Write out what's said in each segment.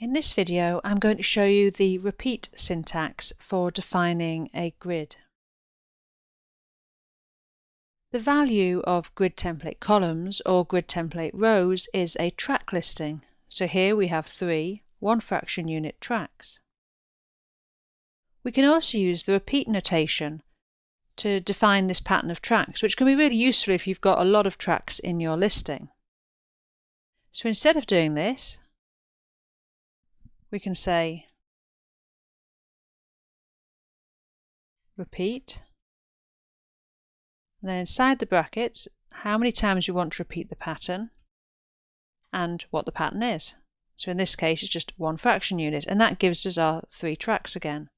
In this video I'm going to show you the repeat syntax for defining a grid. The value of grid template columns or grid template rows is a track listing. So here we have three one fraction unit tracks. We can also use the repeat notation to define this pattern of tracks, which can be really useful if you've got a lot of tracks in your listing. So instead of doing this, we can say repeat. And then inside the brackets, how many times we want to repeat the pattern and what the pattern is. So in this case, it's just one fraction unit, and that gives us our three tracks again.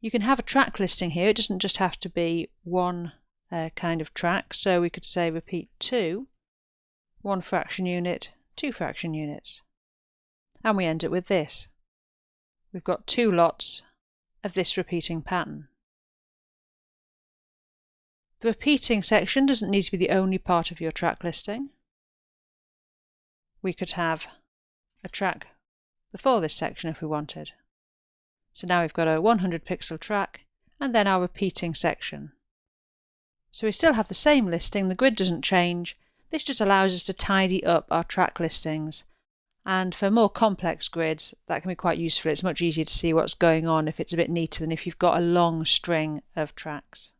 You can have a track listing here. It doesn't just have to be one uh, kind of track. So we could say repeat 2, one fraction unit, two fraction units. And we end it with this. We've got two lots of this repeating pattern. The repeating section doesn't need to be the only part of your track listing. We could have a track before this section if we wanted. So now we've got a 100 pixel track and then our repeating section. So we still have the same listing, the grid doesn't change, this just allows us to tidy up our track listings. And for more complex grids, that can be quite useful. It's much easier to see what's going on if it's a bit neater than if you've got a long string of tracks.